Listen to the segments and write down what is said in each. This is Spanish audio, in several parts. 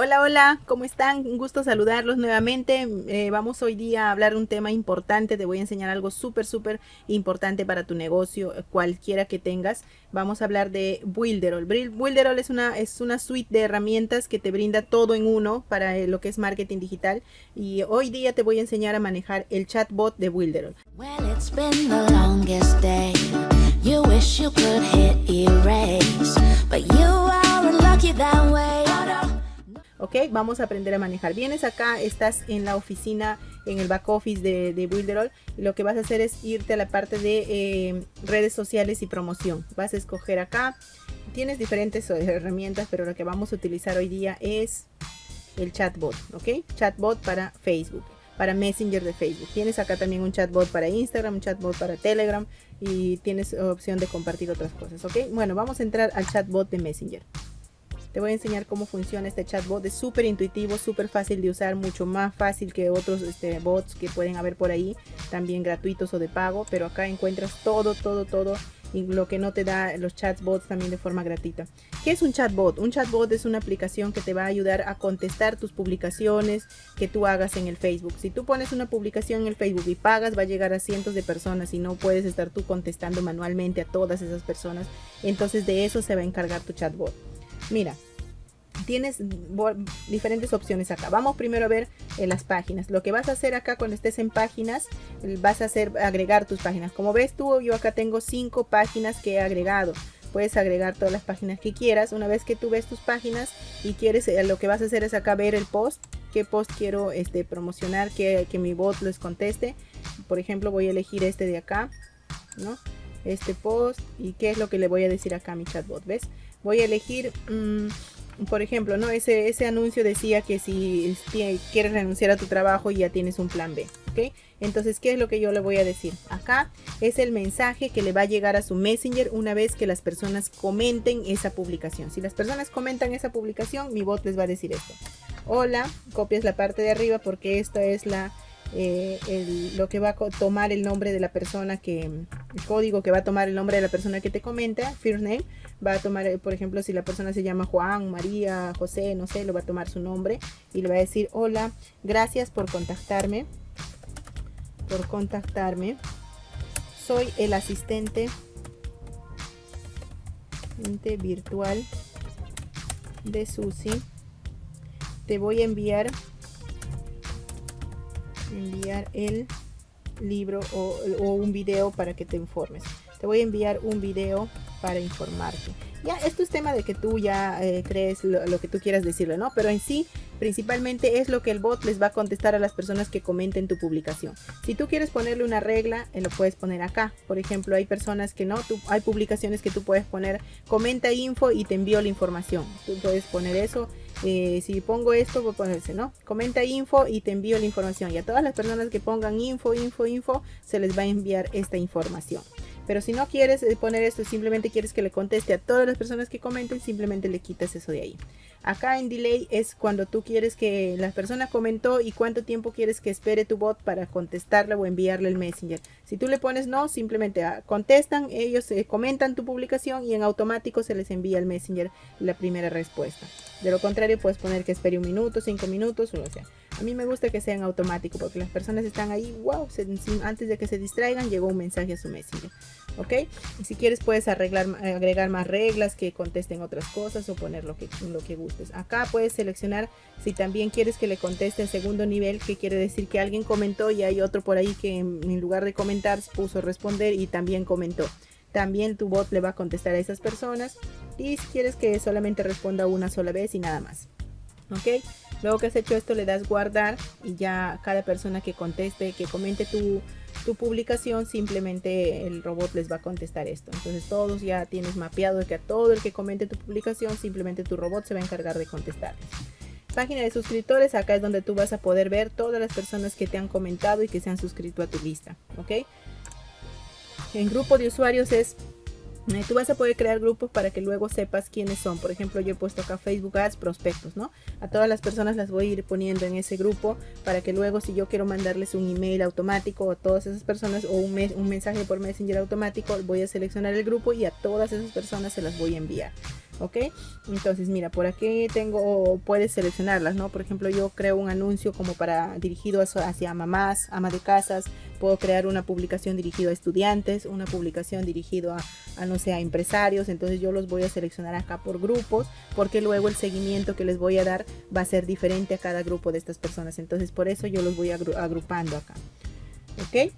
Hola, hola, ¿cómo están? Un gusto saludarlos nuevamente. Eh, vamos hoy día a hablar un tema importante. Te voy a enseñar algo súper, súper importante para tu negocio, cualquiera que tengas. Vamos a hablar de Builderall. Builderall es una, es una suite de herramientas que te brinda todo en uno para eh, lo que es marketing digital. Y hoy día te voy a enseñar a manejar el chatbot de Builderall. Ok vamos a aprender a manejar vienes acá estás en la oficina en el back office de, de Builderall y lo que vas a hacer es irte a la parte de eh, redes sociales y promoción vas a escoger acá tienes diferentes herramientas pero lo que vamos a utilizar hoy día es el chatbot ok chatbot para Facebook para Messenger de Facebook. Tienes acá también un chatbot para Instagram, un chatbot para Telegram y tienes opción de compartir otras cosas, ¿ok? Bueno, vamos a entrar al chatbot de Messenger. Te voy a enseñar cómo funciona este chatbot. Es súper intuitivo, súper fácil de usar, mucho más fácil que otros este, bots que pueden haber por ahí, también gratuitos o de pago. Pero acá encuentras todo, todo, todo y lo que no te da los chatbots también de forma gratuita. ¿Qué es un chatbot? Un chatbot es una aplicación que te va a ayudar a contestar tus publicaciones que tú hagas en el Facebook. Si tú pones una publicación en el Facebook y pagas, va a llegar a cientos de personas y no puedes estar tú contestando manualmente a todas esas personas. Entonces de eso se va a encargar tu chatbot. Mira, tienes diferentes opciones acá. Vamos primero a ver en las páginas. Lo que vas a hacer acá cuando estés en páginas, vas a hacer agregar tus páginas. Como ves tú, yo acá tengo cinco páginas que he agregado. Puedes agregar todas las páginas que quieras. Una vez que tú ves tus páginas y quieres, eh, lo que vas a hacer es acá ver el post. ¿Qué post quiero este, promocionar? Que, que mi bot les conteste. Por ejemplo, voy a elegir este de acá. ¿no? Este post. ¿Y qué es lo que le voy a decir acá a mi chatbot? ¿Ves? Voy a elegir... Mm, por ejemplo, ¿no? Ese, ese anuncio decía que si quieres renunciar a tu trabajo ya tienes un plan B, ¿ok? Entonces, ¿qué es lo que yo le voy a decir? Acá es el mensaje que le va a llegar a su Messenger una vez que las personas comenten esa publicación. Si las personas comentan esa publicación, mi bot les va a decir esto. Hola, copias la parte de arriba porque esta es la eh, lo que va a tomar el nombre de la persona que, el código que va a tomar el nombre de la persona que te comenta, first name, va a tomar, por ejemplo, si la persona se llama Juan, María, José, no sé, lo va a tomar su nombre y le va a decir, hola, gracias por contactarme, por contactarme, soy el asistente virtual de Susi, te voy a enviar enviar el libro o, un video para que te informes. Te voy a enviar un video para informarte. Ya, esto es tema de que tú ya eh, crees lo, que tú quieras decirle, ¿no? Pero en sí Principalmente es lo que el bot les va a contestar a las personas que comenten tu publicación. Si tú quieres ponerle una regla, eh, lo puedes poner acá. Por ejemplo, hay personas que no, hay publicaciones que tú puedes poner comenta info y te envío la información. Tú puedes poner eso. Eh, si pongo esto, voy a ponerse, ¿no? Comenta info y te envío la información. Y a todas las personas que pongan info, info, info, se les va a enviar esta información. Pero si no quieres eh, poner esto, simplemente quieres que le conteste a todas las personas que comenten, simplemente le quitas eso de ahí. Acá en delay es cuando tú quieres que la persona comentó y cuánto tiempo quieres que espere tu bot para contestarle o enviarle el messenger. Si tú le pones no, simplemente ah, contestan, ellos eh, comentan tu publicación y en automático se les envía el messenger la primera respuesta. De lo contrario, puedes poner que espere un minuto, cinco minutos, o sea. A mí me gusta que sea en automático porque las personas están ahí, wow, antes de que se distraigan, llegó un mensaje a su messenger. ¿Ok? Y si quieres puedes arreglar, agregar más reglas que contesten otras cosas o poner lo que, lo que gustes. Acá puedes seleccionar si también quieres que le conteste en segundo nivel, que quiere decir que alguien comentó y hay otro por ahí que en lugar de comentar puso responder y también comentó también tu bot le va a contestar a esas personas y si quieres que solamente responda una sola vez y nada más ok luego que has hecho esto le das guardar y ya cada persona que conteste que comente tu, tu publicación simplemente el robot les va a contestar esto. Entonces todos ya tienes mapeado que a todo el que comente tu publicación simplemente tu robot se va a encargar de contestarles página de suscriptores acá es donde tú vas a poder ver todas las personas que te han comentado y que se han suscrito a tu lista ok en grupo de usuarios es Tú vas a poder crear grupos para que luego sepas quiénes son. Por ejemplo, yo he puesto acá Facebook Ads prospectos, ¿no? A todas las personas las voy a ir poniendo en ese grupo para que luego si yo quiero mandarles un email automático a todas esas personas o un, un mensaje por Messenger automático, voy a seleccionar el grupo y a todas esas personas se las voy a enviar. ¿Ok? Entonces, mira, por aquí tengo, puedes seleccionarlas, ¿no? Por ejemplo, yo creo un anuncio como para dirigido hacia mamás, ama de casas, puedo crear una publicación dirigido a estudiantes, una publicación dirigido a, a, no sé, a empresarios, entonces yo los voy a seleccionar acá por grupos, porque luego el seguimiento que les voy a dar va a ser diferente a cada grupo de estas personas, entonces por eso yo los voy agrupando acá, ¿ok?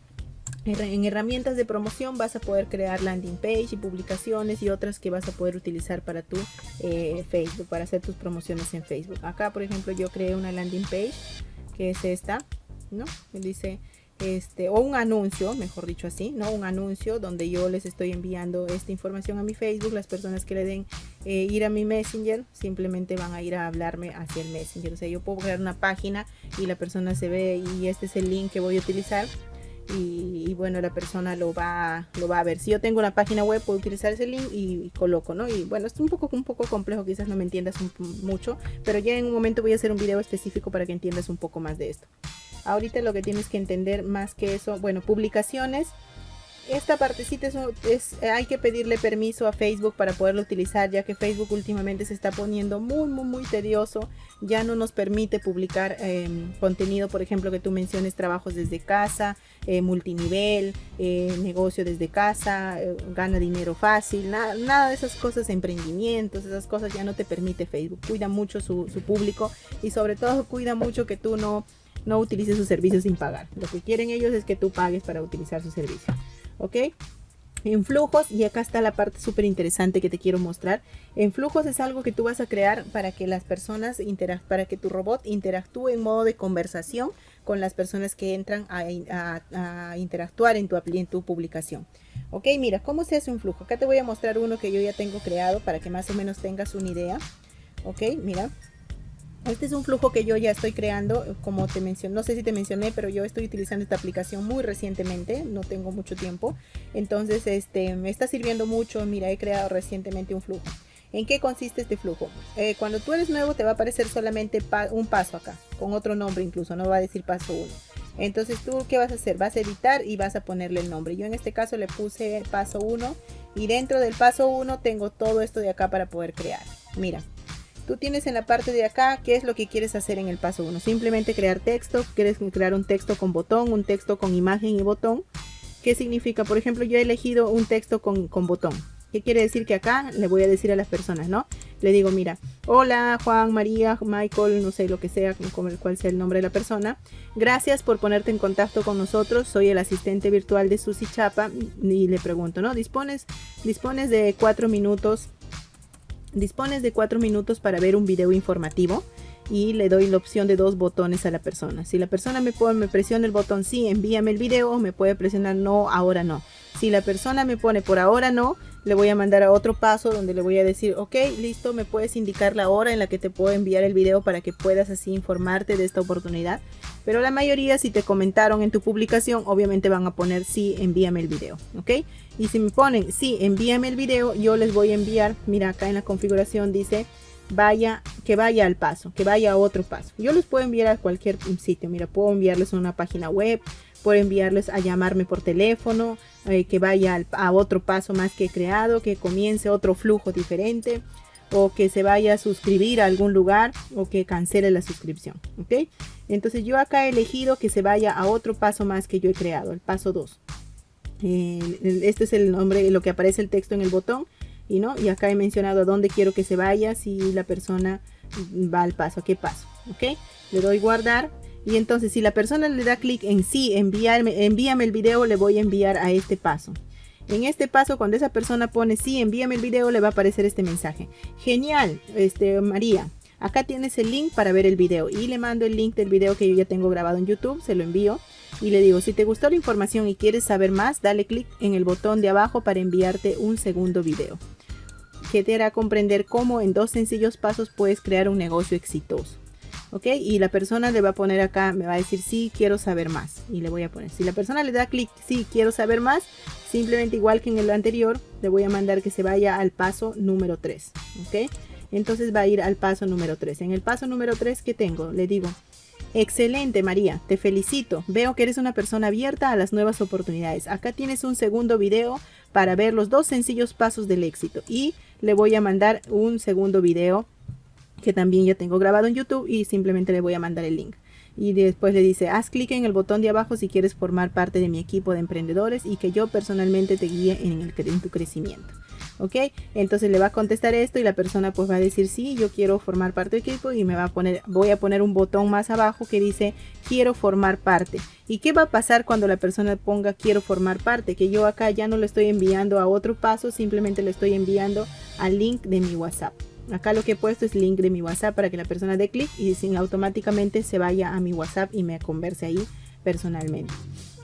En herramientas de promoción vas a poder crear landing page y publicaciones y otras que vas a poder utilizar para tu eh, Facebook, para hacer tus promociones en Facebook. Acá, por ejemplo, yo creé una landing page que es esta, ¿no? Me dice, este, o un anuncio, mejor dicho así, ¿no? Un anuncio donde yo les estoy enviando esta información a mi Facebook. Las personas que le den eh, ir a mi Messenger simplemente van a ir a hablarme hacia el Messenger. O sea, yo puedo crear una página y la persona se ve y este es el link que voy a utilizar y, bueno la persona lo va lo va a ver. Si yo tengo una página web puedo utilizar ese link y, coloco no y bueno es un poco un poco complejo quizás no me entiendas mucho pero ya en un momento voy a hacer un video específico para que entiendas un poco más de esto. Ahorita lo que tienes que entender más que eso bueno publicaciones esta partecita es, hay que pedirle permiso a Facebook para poderlo utilizar ya que Facebook últimamente se está poniendo muy muy muy tedioso. Ya no nos permite publicar em, contenido por ejemplo que tú menciones trabajos desde casa eh, multinivel eh, negocio desde casa eh, gana dinero fácil nada, de esas cosas emprendimientos esas cosas ya no te permite Facebook. Cuida mucho su, su público y sobre todo cuida mucho que tú no no utilices sus servicios sin pagar. Lo que quieren ellos es que tú pagues para utilizar su servicio ¿ok? En flujos, y acá está la parte súper interesante que te quiero mostrar. En flujos es algo que tú vas a crear para que las personas, para que tu robot interactúe en modo de conversación con las personas que entran a, interactuar en tu, en tu publicación. Ok, mira, ¿cómo se hace un flujo? Acá te voy a mostrar uno que yo ya tengo creado para que más o menos tengas una idea. Ok, mira, este es un flujo que yo ya estoy creando, como te mencioné, no sé si te mencioné, pero yo estoy utilizando esta aplicación muy recientemente, no tengo mucho tiempo. Entonces, este, me está sirviendo mucho. Mira, he creado recientemente un flujo. ¿En qué consiste este flujo? Eh, cuando tú eres nuevo te va a aparecer solamente un paso acá, con otro nombre incluso, no va a decir paso 1. Entonces tú, ¿qué vas a hacer? Vas a editar y vas a ponerle el nombre. Yo en este caso le puse paso 1 y dentro del paso 1 tengo todo esto de acá para poder crear. Mira, Tú tienes en la parte de acá qué es lo que quieres hacer en el paso 1. Simplemente crear texto. Quieres crear un texto con botón, un texto con imagen y botón. ¿Qué significa? Por ejemplo, yo he elegido un texto con, botón. ¿Qué quiere decir? Que acá le voy a decir a las personas, ¿no? Le digo, mira, hola Juan, María, Michael, no sé lo que sea, con el cual sea el nombre de la persona. Gracias por ponerte en contacto con nosotros. Soy el asistente virtual de Susi Chapa. Y le pregunto, ¿no? ¿Dispones, dispones de cuatro minutos Dispones de 4 minutos para ver un video informativo y le doy la opción de dos botones a la persona. Si la persona me, pone, me presiona el botón sí, envíame el video, me puede presionar no, ahora no. Si la persona me pone por ahora no, le voy a mandar a otro paso donde le voy a decir, ok, listo, me puedes indicar la hora en la que te puedo enviar el video para que puedas así informarte de esta oportunidad. Pero la mayoría, si te comentaron en tu publicación, obviamente van a poner sí, envíame el video, ok. Y si me ponen sí, envíame el video, yo les voy a enviar, mira acá en la configuración dice, vaya, que vaya al paso, que vaya a otro paso. Yo les puedo enviar a cualquier sitio, mira, puedo enviarles a una página web, puedo enviarles a llamarme por teléfono, eh, que vaya a otro paso más que he creado, que comience otro flujo diferente o que se vaya a suscribir a algún lugar o que cancele la suscripción, ¿ok? Entonces yo acá he elegido que se vaya a otro paso más que yo he creado, el paso 2. este es el nombre, lo que aparece el texto en el botón y no y acá he mencionado a dónde quiero que se vaya si la persona va al paso, a qué paso, ¿ok? Le doy guardar y entonces si la persona le da clic en sí, enviarme, envíame el video, le voy a enviar a este paso. En este paso, cuando esa persona pone sí, envíame el video, le va a aparecer este mensaje. Genial, este, María. Acá tienes el link para ver el video y le mando el link del video que yo ya tengo grabado en YouTube, se lo envío y le digo, si te gustó la información y quieres saber más, dale clic en el botón de abajo para enviarte un segundo video que te hará comprender cómo en dos sencillos pasos puedes crear un negocio exitoso. ¿Ok? Y la persona le va a poner acá, me va a decir sí, quiero saber más. Y le voy a poner, si la persona le da clic, sí, quiero saber más, simplemente igual que en el anterior, le voy a mandar que se vaya al paso número 3, ¿ok? Entonces va a ir al paso número 3. En el paso número 3, ¿qué tengo? Le digo, Excelente María, te felicito. Veo que eres una persona abierta a las nuevas oportunidades. Acá tienes un segundo video para ver los dos sencillos pasos del éxito y le voy a mandar un segundo video que también ya tengo grabado en YouTube y simplemente le voy a mandar el link. Y después le dice haz clic en el botón de abajo si quieres formar parte de mi equipo de emprendedores y que yo personalmente te guíe en, el, tu crecimiento ok entonces le va a contestar esto y la persona pues va a decir sí yo quiero formar parte del equipo y me va a poner voy a poner un botón más abajo que dice quiero formar parte. Y qué va a pasar cuando la persona ponga quiero formar parte que yo acá ya no le estoy enviando a otro paso simplemente le estoy enviando al link de mi whatsapp acá lo que he puesto es link de mi whatsapp para que la persona dé clic y sin automáticamente se vaya a mi whatsapp y me converse ahí personalmente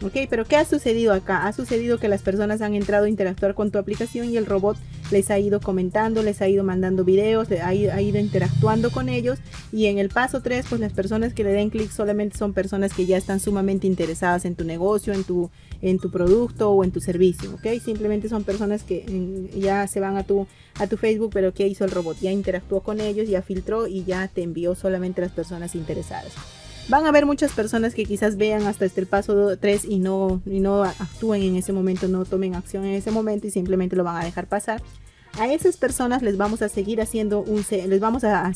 Ok, pero ¿qué ha sucedido acá? Ha sucedido que las personas han entrado a interactuar con tu aplicación y el robot les ha ido comentando, les ha ido mandando videos, ha ido, ha ido interactuando con ellos y en el paso 3 pues las personas que le den clic solamente son personas que ya están sumamente interesadas en tu negocio, en tu, en tu producto o en tu servicio, ok, simplemente son personas que ya se van a tu, a tu Facebook pero ¿qué hizo el robot? Ya interactuó con ellos, ya filtró y ya te envió solamente las personas interesadas. Van a haber muchas personas que quizás vean hasta este el paso 3 y no, y no actúen en ese momento, no tomen acción en ese momento y simplemente lo van a dejar pasar. A esas personas les vamos a seguir haciendo un... les vamos a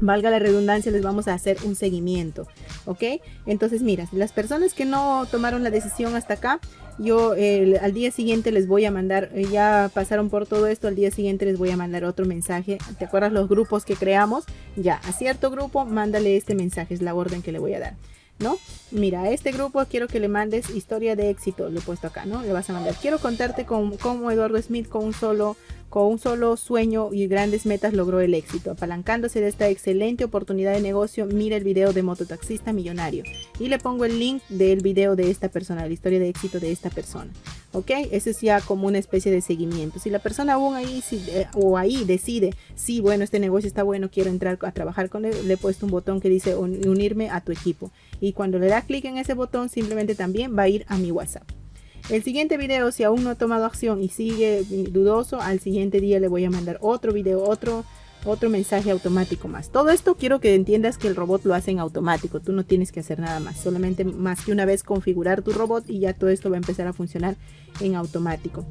valga la redundancia, les vamos a hacer un seguimiento, ¿ok? Entonces, mira, las personas que no tomaron la decisión hasta acá, yo al día siguiente les voy a mandar, eh, ya pasaron por todo esto, al día siguiente les voy a mandar otro mensaje. ¿Te acuerdas los grupos que creamos? Ya, a cierto grupo, mándale este mensaje, es la orden que le voy a dar. ¿no? Mira, a este grupo quiero que le mandes historia de éxito, lo he puesto acá, ¿no? Le vas a mandar, quiero contarte con, cómo Eduardo Smith con un solo con un solo sueño y grandes metas logró el éxito. Apalancándose de esta excelente oportunidad de negocio, mira el video de mototaxista millonario. Y le pongo el link del video de esta persona, la historia de éxito de esta persona. ¿Ok? Eso es ya como una especie de seguimiento. Si la persona aún ahí eh, o ahí decide, sí, bueno, este negocio está bueno, quiero entrar a trabajar con él, le he puesto un botón que dice unirme a tu equipo. Y cuando le da clic en ese botón, simplemente también va a ir a mi WhatsApp. El siguiente video, si aún no ha tomado acción y sigue dudoso, al siguiente día le voy a mandar otro video, otro, otro mensaje automático más. Todo esto quiero que entiendas que el robot lo hace en automático. Tú no tienes que hacer nada más. Solamente más que una vez configurar tu robot y ya todo esto va a empezar a funcionar en automático.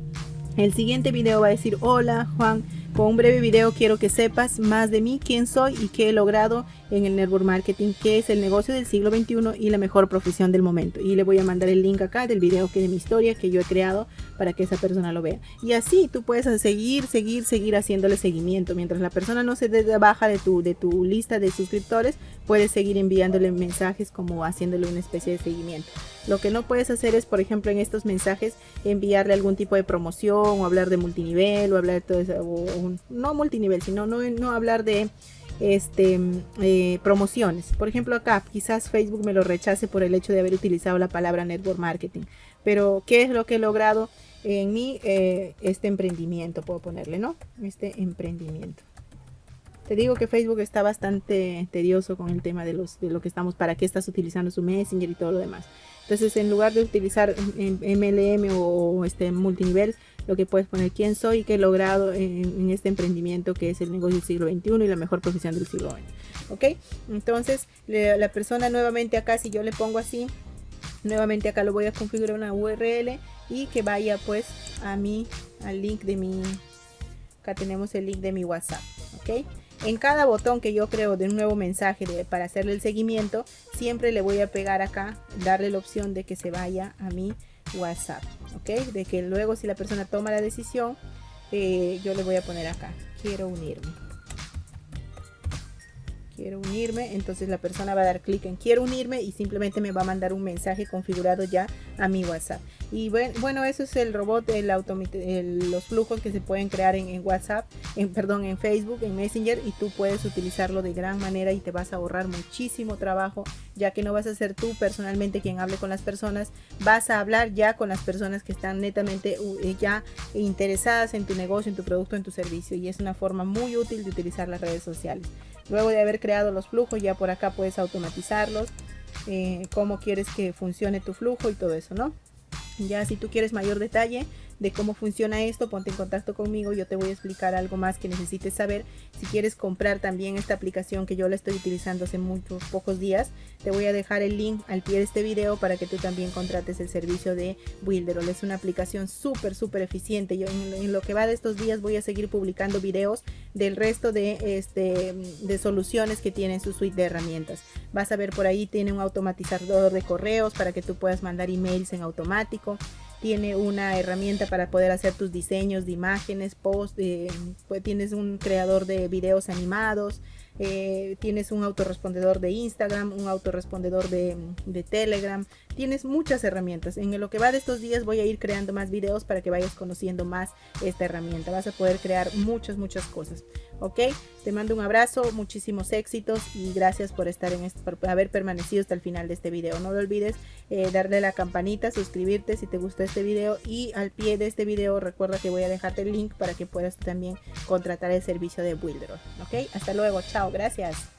El siguiente video va a decir, hola Juan, con un breve video quiero que sepas más de mí, quién soy y qué he logrado en el network marketing, que es el negocio del siglo XXI y la mejor profesión del momento. Y le voy a mandar el link acá del video que de mi historia que yo he creado para que esa persona lo vea. Y así tú puedes seguir, seguir, seguir haciéndole seguimiento. Mientras la persona no se baja de tu, de tu lista de suscriptores, puedes seguir enviándole mensajes como haciéndole una especie de seguimiento. Lo que no puedes hacer es, por ejemplo, en estos mensajes enviarle algún tipo de promoción o hablar de multinivel o hablar de todo eso, no multinivel, sino no, no hablar de este, eh, promociones. Por ejemplo, acá quizás Facebook me lo rechace por el hecho de haber utilizado la palabra network marketing. Pero, ¿qué es lo que he logrado en mi eh, este emprendimiento? Puedo ponerle, ¿no? Este emprendimiento. Te digo que Facebook está bastante tedioso con el tema de, los, de lo que estamos, para qué estás utilizando su Messenger y todo lo demás. Entonces, en lugar de utilizar MLM o este multinivel, lo que puedes poner quién soy y qué he logrado en, este emprendimiento que es el negocio del siglo XXI y la mejor profesión del siglo XX. ¿Ok? Entonces, la persona nuevamente acá, si yo le pongo así, nuevamente acá lo voy a configurar una URL y que vaya pues a mi, al link de mi, acá tenemos el link de mi WhatsApp. ¿Ok? En cada botón que yo creo de un nuevo mensaje para hacerle el seguimiento, siempre le voy a pegar acá, darle la opción de que se vaya a mi WhatsApp, ¿ok? De que luego si la persona toma la decisión, eh, yo le voy a poner acá, quiero unirme. Quiero unirme, entonces la persona va a dar clic en quiero unirme y simplemente me va a mandar un mensaje configurado ya a mi WhatsApp. Y bueno, eso es el robot, el, el los flujos que se pueden crear en, WhatsApp, en, perdón, en Facebook, en Messenger y tú puedes utilizarlo de gran manera y te vas a ahorrar muchísimo trabajo, ya que no vas a ser tú personalmente quien hable con las personas, vas a hablar ya con las personas que están netamente eh, ya interesadas en tu negocio, en tu producto, en tu servicio y es una forma muy útil de utilizar las redes sociales. Luego de haber creado los flujos, ya por acá puedes automatizarlos, eh, cómo quieres que funcione tu flujo y todo eso, ¿no? Ya si tú quieres mayor detalle, de cómo funciona esto, ponte en contacto conmigo, yo te voy a explicar algo más que necesites saber. Si quieres comprar también esta aplicación que yo la estoy utilizando hace muchos pocos días, te voy a dejar el link al pie de este video para que tú también contrates el servicio de Builderall. Es una aplicación súper, súper eficiente. Yo en, lo que va de estos días voy a seguir publicando videos del resto de, este, de soluciones que tiene su suite de herramientas. Vas a ver por ahí, tiene un automatizador de correos para que tú puedas mandar emails en automático tiene una herramienta para poder hacer tus diseños de imágenes, post, eh, pues tienes un creador de videos animados, eh, tienes un autorrespondedor de Instagram, un autorrespondedor de, de, Telegram, tienes muchas herramientas. En lo que va de estos días voy a ir creando más videos para que vayas conociendo más esta herramienta. Vas a poder crear muchas, muchas cosas. ¿Ok? Te mando un abrazo, muchísimos éxitos y gracias por estar en este, por haber permanecido hasta el final de este video. No lo olvides eh, darle la campanita, suscribirte si te gustó este video y al pie de este video recuerda que voy a dejarte el link para que puedas también contratar el servicio de Builder. ¿Ok? Hasta luego, chao, gracias.